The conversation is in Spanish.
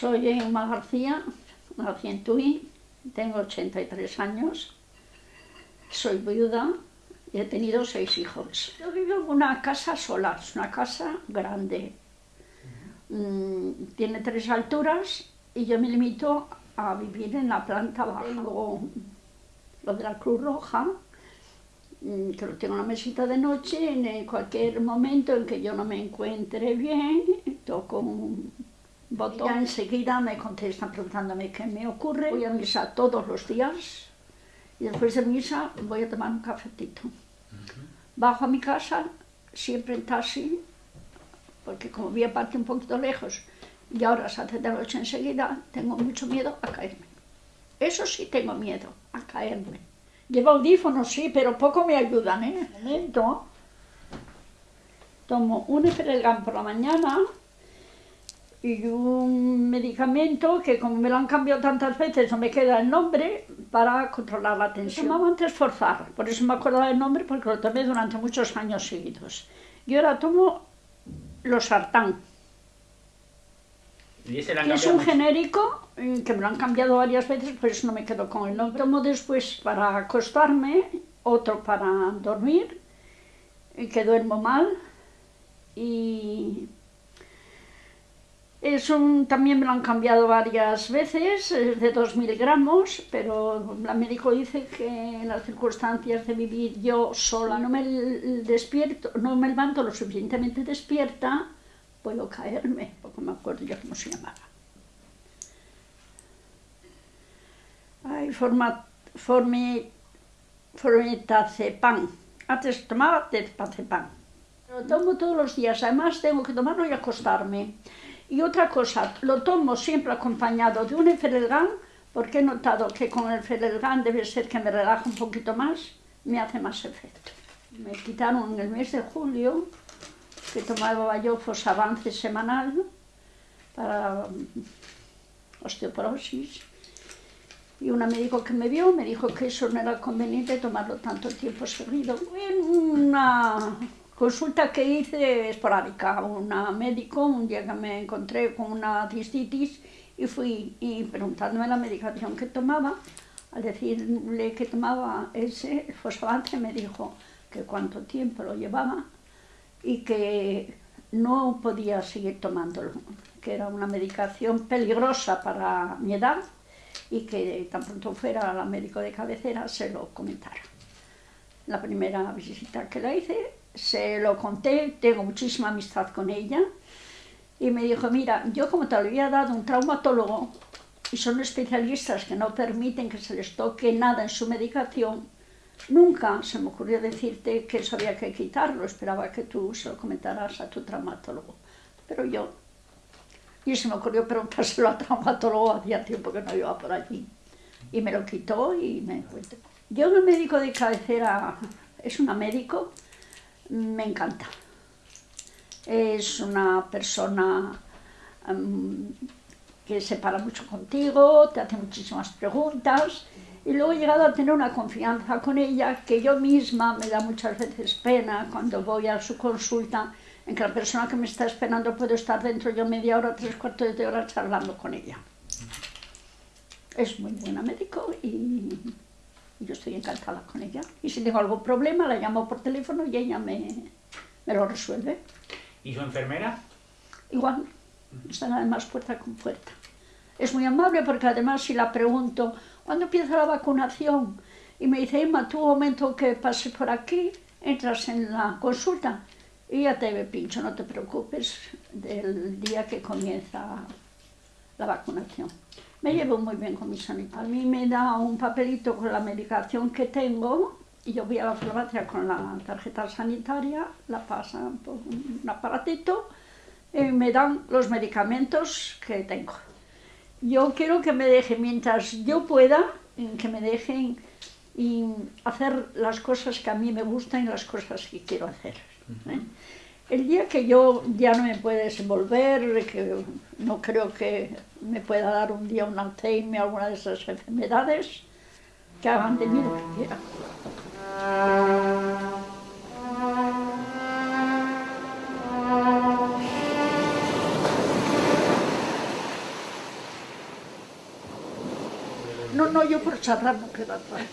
Soy Emma García, nací en Tui, tengo 83 años, soy viuda y he tenido seis hijos. Yo vivo en una casa sola, es una casa grande. Mm, tiene tres alturas y yo me limito a vivir en la planta baja. Tengo lo de la Cruz Roja, mm, que lo tengo en la mesita de noche, en cualquier momento en que yo no me encuentre bien, toco un botón. Ya enseguida me contestan preguntándome qué me ocurre. Voy a misa todos los días y después de misa voy a tomar un cafetito. Bajo a mi casa, siempre en taxi, porque como vi aparte un poquito lejos y ahora se hace de noche enseguida, tengo mucho miedo a caerme. Eso sí tengo miedo, a caerme. Llevo audífonos, sí, pero poco me ayudan, ¿eh? En momento, tomo un Eferelgan por la mañana y un medicamento que como me lo han cambiado tantas veces no me queda el nombre para controlar la tensión. Tomaba antes forzar, por eso me acuerdo del nombre porque lo tomé durante muchos años seguidos. Y ahora tomo los sartán. ¿Y ese que es un genérico eh, que me lo han cambiado varias veces, por eso no me quedo con el nombre. Tomo después para acostarme, otro para dormir, que duermo mal y es un, también me lo han cambiado varias veces, es de 2.000 gramos, pero la médico dice que en las circunstancias de vivir yo sola no me despierto, no me levanto lo suficientemente despierta, puedo caerme, porque me acuerdo ya cómo se llamaba. Hay forma, formi. Antes tomaba pan. Lo tomo todos los días, además tengo que tomarlo y acostarme. Y otra cosa, lo tomo siempre acompañado de un Eferelgan, porque he notado que con el Eferelgan debe ser que me relaja un poquito más, me hace más efecto. Me quitaron en el mes de julio, que tomaba yo Fosavance semanal para osteoporosis, y una médico que me vio me dijo que eso no era conveniente tomarlo tanto tiempo seguido. En una Consulta que hice esporádica, una médico, un día que me encontré con una cistitis y fui y preguntándome la medicación que tomaba, al decirle que tomaba ese fosfavante me dijo que cuánto tiempo lo llevaba y que no podía seguir tomándolo, que era una medicación peligrosa para mi edad y que tan pronto fuera la médico de cabecera se lo comentara. La primera visita que la hice se lo conté, tengo muchísima amistad con ella, y me dijo, mira, yo como te lo había dado un traumatólogo, y son especialistas que no permiten que se les toque nada en su medicación, nunca se me ocurrió decirte que eso había que quitarlo, esperaba que tú se lo comentaras a tu traumatólogo. Pero yo, y se me ocurrió preguntárselo al traumatólogo, hacía tiempo que no iba por allí, y me lo quitó y me encuentro. Yo, el médico de cabecera, es una médico, me encanta. Es una persona um, que se para mucho contigo, te hace muchísimas preguntas y luego he llegado a tener una confianza con ella que yo misma me da muchas veces pena cuando voy a su consulta en que la persona que me está esperando puede estar dentro yo media hora, tres cuartos de hora charlando con ella. Es muy buena médico y estoy encantada con ella. Y si tengo algún problema, la llamo por teléfono y ella me, me lo resuelve. ¿Y su enfermera? Igual, están además puerta con puerta. Es muy amable porque además si la pregunto, ¿cuándo empieza la vacunación? Y me dice, Emma, tú un momento que pase por aquí, entras en la consulta y ya te pincho, no te preocupes del día que comienza la vacunación. Me llevo muy bien con mi sanitario. A mí me da un papelito con la medicación que tengo y yo voy a la farmacia con la tarjeta sanitaria, la pasan por un aparatito y me dan los medicamentos que tengo. Yo quiero que me dejen, mientras yo pueda, que me dejen y hacer las cosas que a mí me gustan y las cosas que quiero hacer. ¿eh? El día que yo ya no me pueda desenvolver, que no creo que me pueda dar un día un Alzheimer o alguna de esas enfermedades, que hagan de mí lo que quieran. no, yo por charlar no queda atrás.